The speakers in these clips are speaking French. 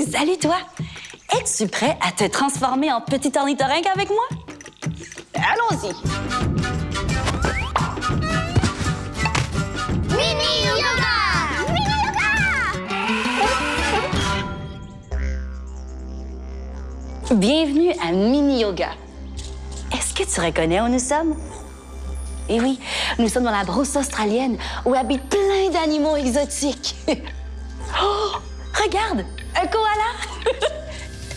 Hey, salut toi! Es-tu prêt à te transformer en petit ornithorynque avec moi? Allons-y! Mini yoga! Mini yoga! Bienvenue à Mini Yoga. Est-ce que tu reconnais où nous sommes? Eh oui, nous sommes dans la brousse australienne où habitent plein d'animaux exotiques. oh, regarde, un koala!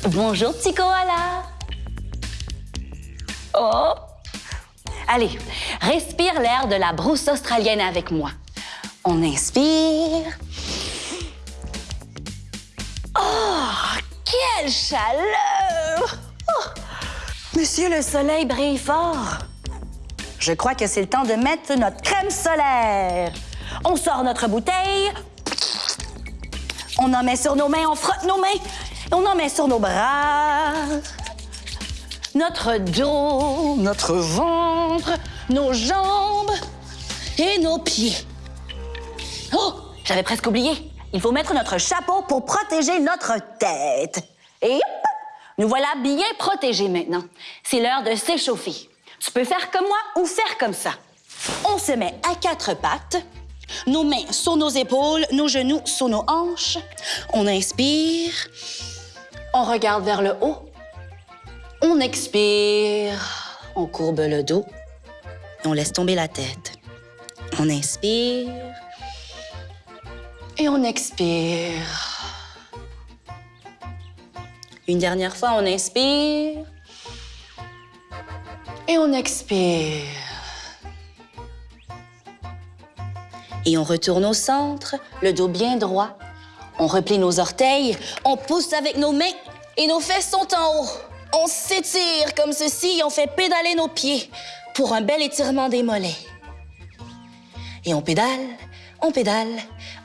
Bonjour, petit koala! Oh! Allez, respire l'air de la brousse australienne avec moi. On inspire. Oh, quelle chaleur! Oh, Monsieur le soleil brille fort. Je crois que c'est le temps de mettre notre crème solaire. On sort notre bouteille. On en met sur nos mains, on frotte nos mains. On en met sur nos bras. Notre dos, notre ventre, nos jambes et nos pieds. Oh, j'avais presque oublié. Il faut mettre notre chapeau pour protéger notre tête. Et hop, nous voilà bien protégés maintenant. C'est l'heure de s'échauffer. Tu peux faire comme moi ou faire comme ça. On se met à quatre pattes, nos mains sur nos épaules, nos genoux sur nos hanches. On inspire. On regarde vers le haut. On expire. On courbe le dos. On laisse tomber la tête. On inspire. Et on expire. Une dernière fois, on inspire. Et on expire. Et on retourne au centre, le dos bien droit. On replie nos orteils, on pousse avec nos mains et nos fesses sont en haut. On s'étire comme ceci et on fait pédaler nos pieds pour un bel étirement des mollets. Et on pédale, on pédale,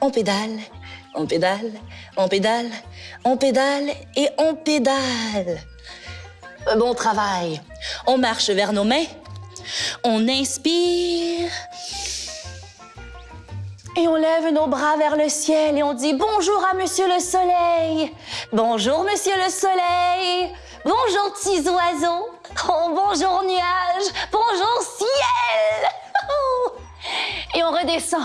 on pédale, on pédale, on pédale, on pédale et on pédale. Bon travail. On marche vers nos mains. On inspire. Et on lève nos bras vers le ciel et on dit bonjour à Monsieur le Soleil. Bonjour, Monsieur le Soleil. Bonjour, petits oiseaux. Oh, bonjour, nuages. Bonjour, ciel. Et on redescend.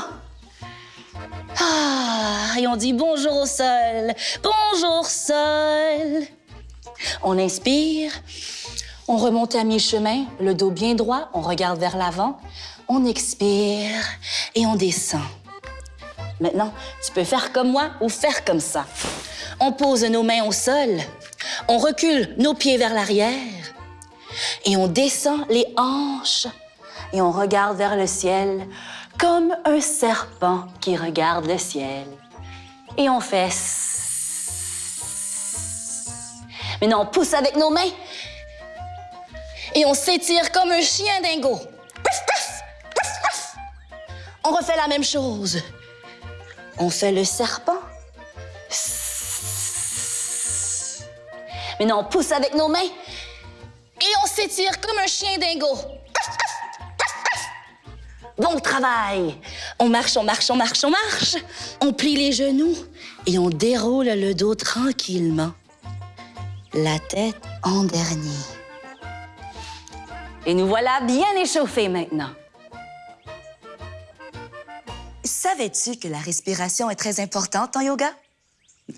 Ah, et on dit bonjour au sol. Bonjour, sol. On inspire. On remonte à mi-chemin, le dos bien droit. On regarde vers l'avant. On expire et on descend. Maintenant, tu peux faire comme moi ou faire comme ça. On pose nos mains au sol. On recule nos pieds vers l'arrière. Et on descend les hanches. Et on regarde vers le ciel comme un serpent qui regarde le ciel. Et on fait... Maintenant, on pousse avec nos mains. Et on s'étire comme un chien dingo. On refait la même chose. On fait le serpent. Maintenant, on pousse avec nos mains. Et on s'étire comme un chien dingo. Bon travail! On marche, on marche, on marche, on marche. On plie les genoux et on déroule le dos tranquillement. La tête en dernier. Et nous voilà bien échauffés maintenant. Savais-tu que la respiration est très importante en yoga?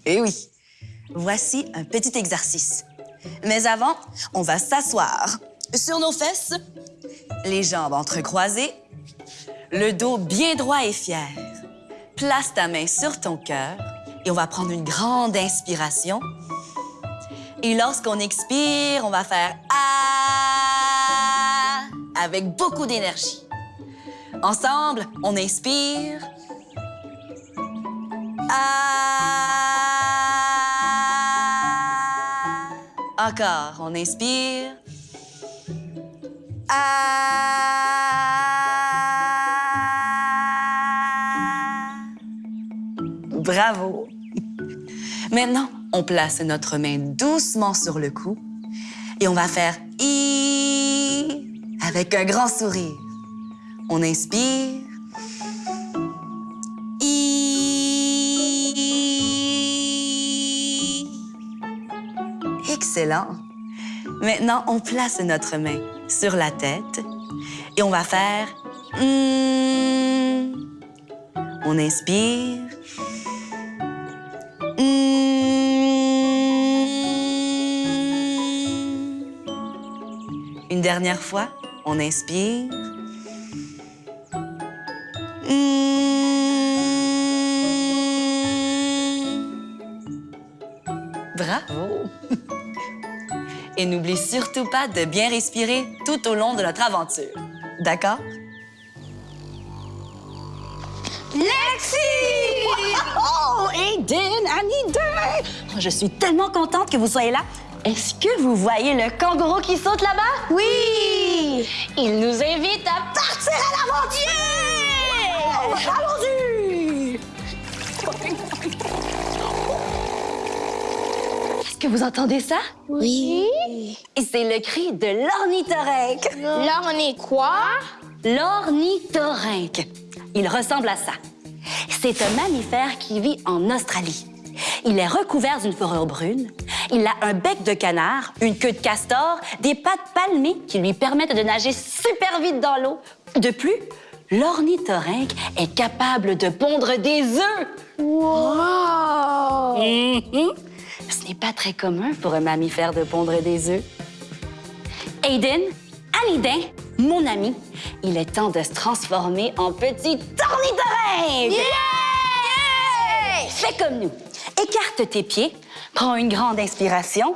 Eh oui. Voici un petit exercice. Mais avant, on va s'asseoir sur nos fesses, les jambes entrecroisées, le dos bien droit et fier. Place ta main sur ton cœur et on va prendre une grande inspiration. Et lorsqu'on expire, on va faire Ah avec beaucoup d'énergie. Ensemble, on inspire. Ah. Encore, on inspire. Ah. Bravo. Maintenant, on place notre main doucement sur le cou et on va faire I avec un grand sourire. On inspire. Excellent. Maintenant, on place notre main sur la tête et on va faire... Hmm. On inspire. Hmm. Une dernière fois, on inspire. Bravo! Et n'oublie surtout pas de bien respirer tout au long de notre aventure. D'accord? Lexi! Oh, Aiden, Annie Oh, je suis tellement contente que vous soyez là. Est-ce que vous voyez le kangourou qui saute là-bas? Oui! Il nous invite à partir à l'aventure! Que vous entendez ça? Oui. Et c'est le cri de l'ornithorynque. Est quoi? L'ornithorynque. Il ressemble à ça. C'est un mammifère qui vit en Australie. Il est recouvert d'une fourrure brune. Il a un bec de canard, une queue de castor, des pattes palmées qui lui permettent de nager super vite dans l'eau. De plus, l'ornithorynque est capable de pondre des œufs. Wow! Mhm. Ce n'est pas très commun pour un mammifère de pondre des œufs. Aiden, Anidin, mon ami, il est temps de se transformer en petit ornithorynque! Yeah! Fais comme nous. Écarte tes pieds, prends une grande inspiration,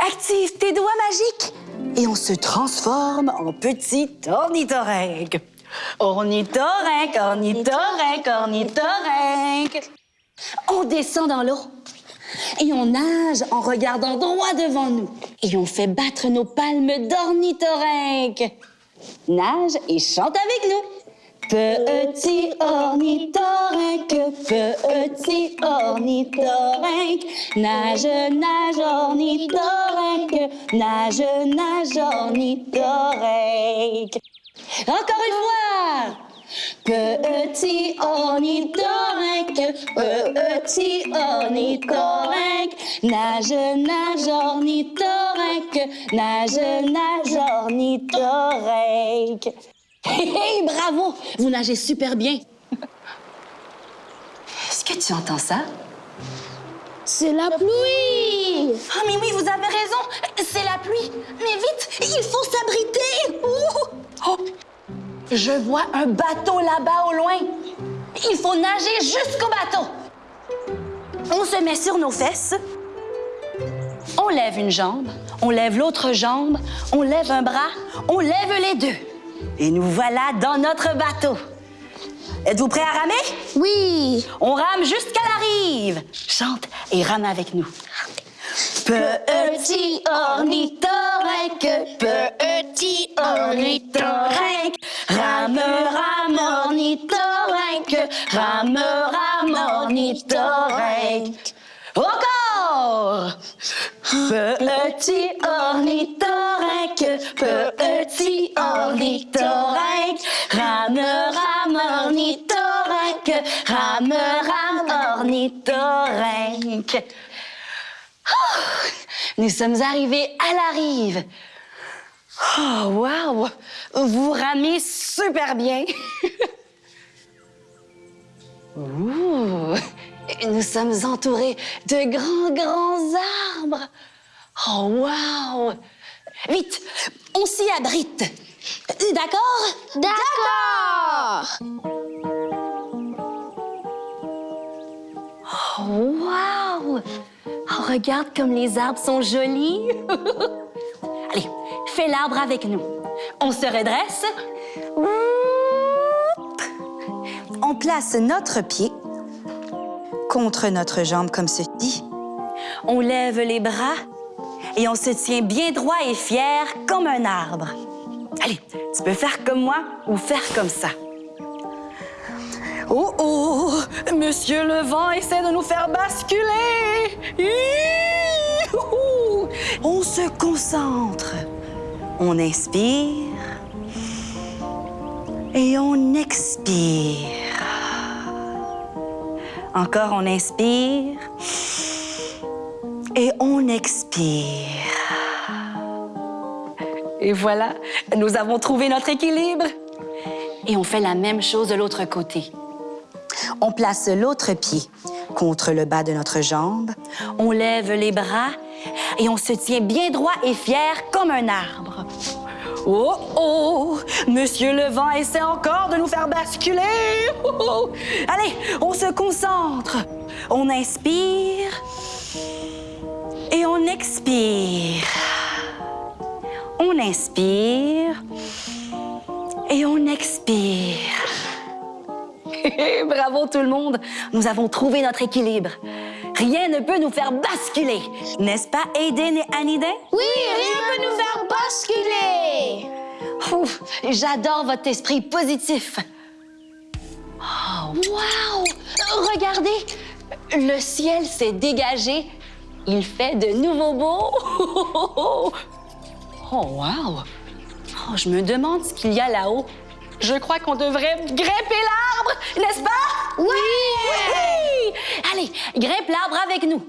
active tes doigts magiques et on se transforme en petit ornithorynque. Ornithorynque, ornithorynque, ornithorynque. On descend dans l'eau et on nage en regardant droit devant nous. Et on fait battre nos palmes d'ornithorynque. Nage et chante avec nous. Petit ornithorynque, petit ornithorynque, nage, nage ornithorynque, nage, nage ornithorynque. Encore une fois. Petit ornithorynque, petit ornithorynque, nage, nage ornithorynque, nage, nage ornithorynque. Hé, hé, bravo! Vous nagez super bien. Est-ce que tu entends ça? C'est la pluie! Ah, mais oui, vous avez raison. C'est la pluie. Mais vite, il faut s'abriter. Oh! Je vois un bateau là-bas au loin. Il faut nager jusqu'au bateau. On se met sur nos fesses. On lève une jambe, on lève l'autre jambe, on lève un bras, on lève les deux. Et nous voilà dans notre bateau. Êtes-vous prêts à ramer? Oui! On rame jusqu'à la rive. Chante et rame avec nous. Petit ornithorynque, petit ornithorynque, rame, rame ornithorynque, rame, rame ornithorynque. Encore! Petit ornithorynque, petit ornithorynque, rame, rame ornithorynque, rame, rame ornithorynque. Oh, nous sommes arrivés à la rive. Oh, wow! Vous ramez super bien. Ouh, nous sommes entourés de grands, grands arbres. Oh, wow! Vite, on s'y abrite. D'accord? D'accord! Oh, wow! Oh, regarde comme les arbres sont jolis. Allez, fais l'arbre avec nous. On se redresse. On place notre pied contre notre jambe comme ceci. On lève les bras et on se tient bien droit et fier comme un arbre. Allez, tu peux faire comme moi ou faire comme ça. Oh oh, Monsieur le vent essaie de nous faire basculer. On se concentre. On inspire et on expire. Encore, on inspire Et on expire. Et voilà, nous avons trouvé notre équilibre. Et on fait la même chose de l'autre côté. On place l'autre pied contre le bas de notre jambe. On lève les bras et on se tient bien droit et fier comme un arbre. Oh oh! Monsieur le vent essaie encore de nous faire basculer! Oh, oh. Allez, on se concentre. On inspire et on expire. On inspire et on expire. Bravo tout le monde, nous avons trouvé notre équilibre. Rien ne peut nous faire basculer, n'est-ce pas Aiden et Aniden? Oui, rien ne peut nous faire basculer. Ouf, J'adore votre esprit positif. Oh, wow! Regardez, le ciel s'est dégagé. Il fait de nouveau beau. Oh, wow! Oh, je me demande ce qu'il y a là-haut. Je crois qu'on devrait grimper l'arbre, n'est-ce pas? Oui! Oui! Allez, grimpe l'arbre avec nous.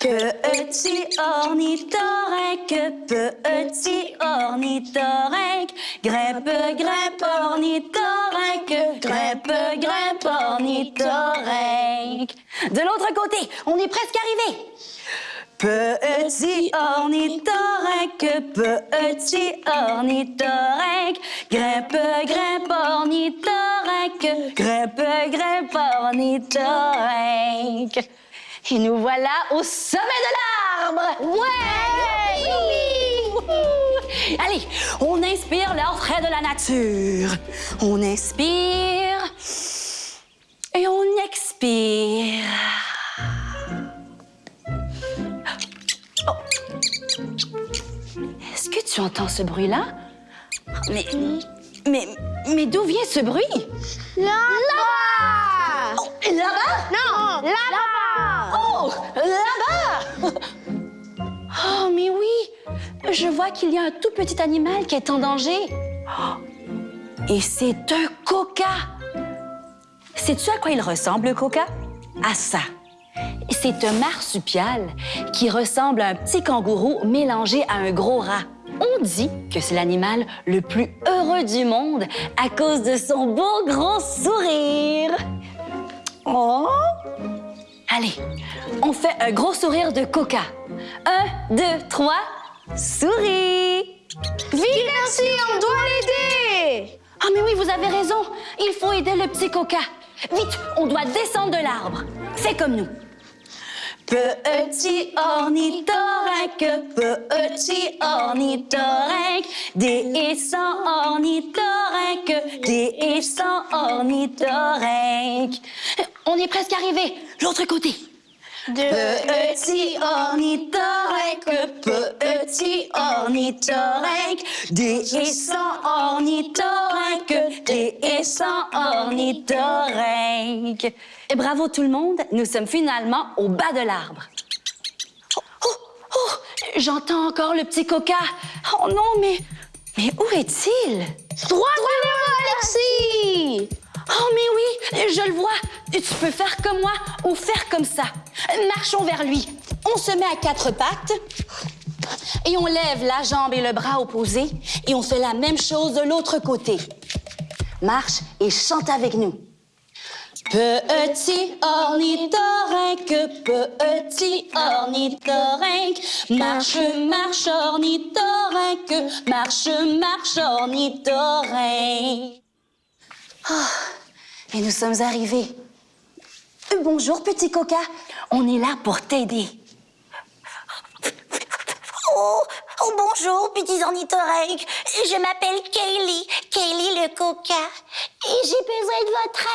Petit ornithorynque, petit ornithorynque, grimpe, grimpe ornithorynque, grimpe, grimpe ornithorynque. De l'autre côté, on est presque arrivé. Petit ornithorynque, petit ornithorynque, grimpe, grimpe ornithorynque, grimpe, grimpe ornithorynque. Et nous voilà au sommet de l'arbre. Ouais! Oui! Allez, on inspire l'air frais de la nature. On inspire tu entends ce bruit-là? Mais, mais, mais d'où vient ce bruit? Là-bas! Oh, là-bas? Non, là-bas! Oh, là-bas! Oh, mais oui! Je vois qu'il y a un tout petit animal qui est en danger. Oh, Et c'est un coca! Sais-tu à quoi il ressemble, le coca? À ça. C'est un marsupial qui ressemble à un petit kangourou mélangé à un gros rat. On dit que c'est l'animal le plus heureux du monde à cause de son beau gros sourire. Oh! Allez, on fait un gros sourire de coca. Un, deux, trois, souris! Vite, merci, on doit l'aider! Ah, mais oui, vous avez raison. Il faut aider le petit coca. Vite, on doit descendre de l'arbre. Fais comme nous. Petit ornithorynque, petit ornithorynque, descend ornithorynque, descend ornithorynque. On est presque arrivé. L'autre côté. Petit ornithorynque, petit ornithorynque, descend ornithorynque, descend ornithorynque. Bravo tout le monde, nous sommes finalement au bas de l'arbre. Oh, oh, oh, j'entends encore le petit coca. Oh non, mais, mais où est-il? Devant, Alexis! Oh, mais oui, je le vois. Tu peux faire comme moi ou faire comme ça. Marchons vers lui. On se met à quatre pattes et on lève la jambe et le bras opposés et on fait la même chose de l'autre côté. Marche et chante avec nous. Petit ornithorynque, petit ornithorynque, marche, marche ornithorynque, marche, marche ornithorynque. Ah, et nous sommes arrivés. Bonjour, petit coca. On est là pour t'aider. Oh, oh, bonjour, petits ornithorynques. Je m'appelle Kaylee, Kaylee le coca. Et j'ai besoin de votre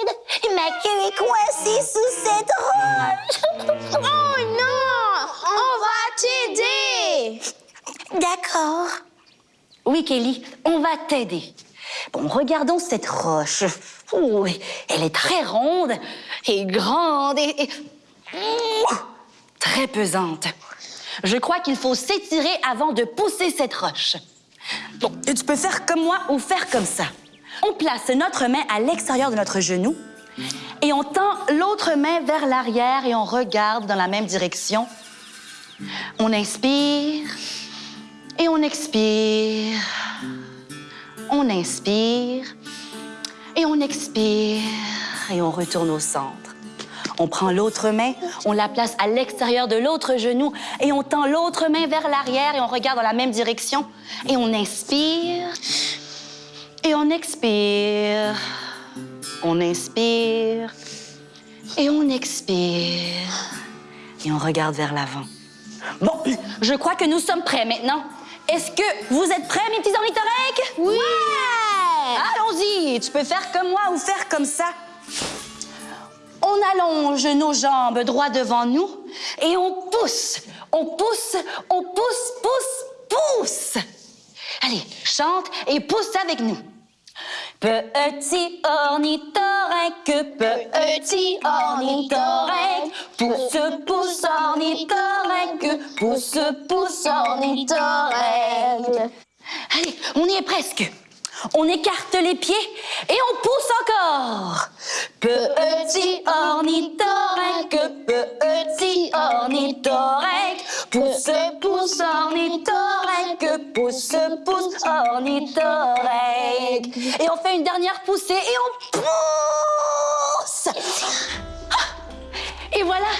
aide. Ma queue est coincée sous cette roche. Oh non! On va t'aider! D'accord. Oui, Kelly, on va t'aider. Bon, regardons cette roche. Oh, elle est très ronde et grande et, et- très pesante. Je crois qu'il faut s'étirer avant de pousser cette roche. Bon, tu peux faire comme moi ou faire comme ça. On place notre main à l'extérieur de notre genou. Et on tend l'autre main vers l'arrière et on regarde dans la même direction. On inspire et on expire. On inspire et on expire et on retourne au centre. On prend l'autre main, on la place à l'extérieur de l'autre genou et on tend l'autre main vers l'arrière et on regarde dans la même direction. Et on inspire et on expire. On inspire et on expire. Et on regarde vers l'avant. Bon, je crois que nous sommes prêts maintenant. Est-ce que vous êtes prêts, mes petits ornithorynques? Oui! Allons-y, tu peux faire comme moi ou faire comme ça. On allonge nos jambes droit devant nous et on pousse, on pousse, on pousse, pousse, pousse. Allez, chante et pousse avec nous. Petit ornithorynque, petit ornithorynque, pousse, pousse ornithorynque, pousse, pousse ornithorynque. Allez, on y est presque. On écarte les pieds et on pousse encore. Petit ornithorynque, petit ornithorynque, pousse, pousse ornithorynque, pousse, pousse ornithorynque. Et on fait une dernière poussée et on pousse. Ah! Et voilà,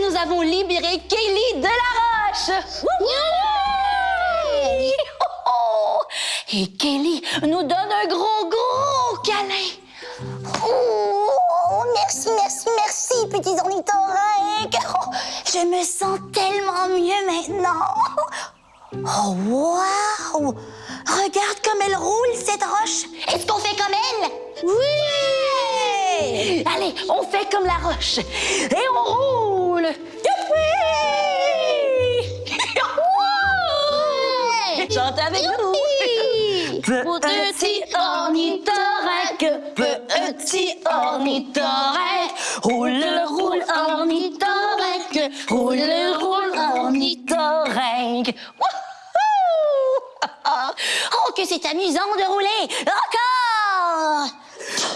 nous avons libéré Kaylee de la roche. Et Kelly nous donne un gros, gros câlin. Oh, merci, merci, merci, petits ornithorynques. Oh, je me sens tellement mieux maintenant. Oh, waouh! Regarde comme elle roule, cette roche. Est-ce qu'on fait comme elle? Oui! Allez, on fait comme la roche. Et on roule. Youpi! Wow! Chante avec nous. Petit ornithorynque, petit ornithorynque, roule, roule, ornithorynque, roule, roule, ornithorynque. Wouhou! Oh, que c'est amusant de rouler. Encore!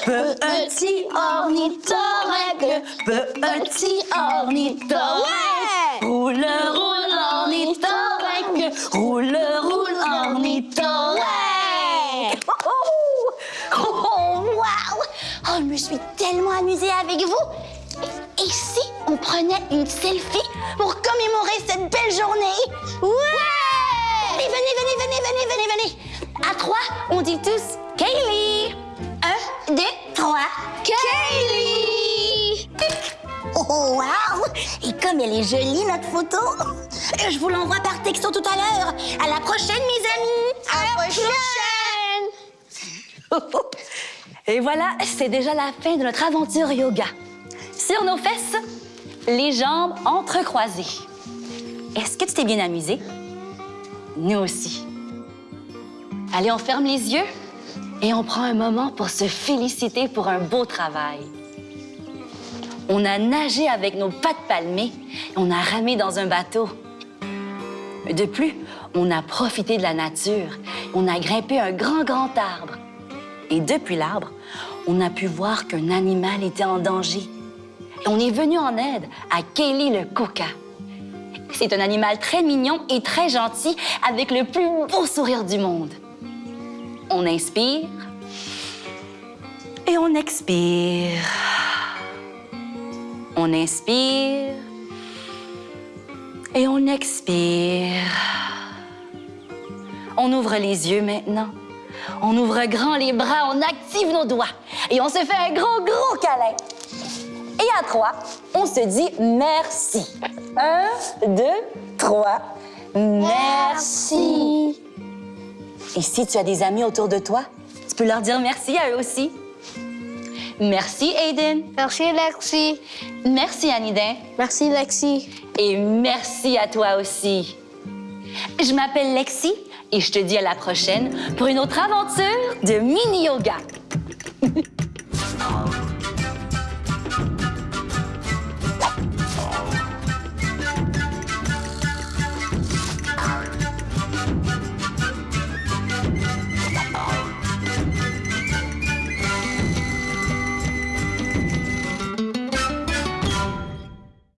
Petit ornithorynque, petit ornithorynque, roule, roule, ornithorynque, roule, roule, ornithorynque. Oh, waouh! Oh, je me suis tellement amusée avec vous. Et, si on prenait une selfie pour commémorer cette belle journée? Ouais! Allez, venez, venez, venez, venez, venez, venez. À trois, on dit tous Kaylee. Un, deux, trois. Kaylee! Oh, waouh! Et comme elle est jolie, notre photo. Je vous l'envoie par texto tout à l'heure. À la prochaine, mes amis. À la prochaine. Et voilà, c'est déjà la fin de notre aventure yoga. Sur nos fesses, les jambes entrecroisées. Est-ce que tu t'es bien amusé? Nous aussi. Allez, on ferme les yeux et on prend un moment pour se féliciter pour un beau travail. On a nagé avec nos pattes palmées et on a ramé dans un bateau. De plus, on a profité de la nature. On a grimpé un grand, grand arbre. Et depuis l'arbre, on a pu voir qu'un animal était en danger. Et on est venu en aide à Kelly le coca. C'est un animal très mignon et très gentil avec le plus beau sourire du monde. On inspire et on expire. On inspire et on expire. On ouvre les yeux maintenant. On ouvre grand les bras, on active nos doigts et on se fait un gros, gros câlin. Et à trois, on se dit merci. Un, deux, trois. Merci. Et si tu as des amis autour de toi, tu peux leur dire merci à eux aussi. Merci, Aiden. Merci, Lexi. Merci, Anidin. Merci, Lexi. Et merci à toi aussi. Je m'appelle Lexi et je te dis à la prochaine pour une autre aventure de mini-yoga.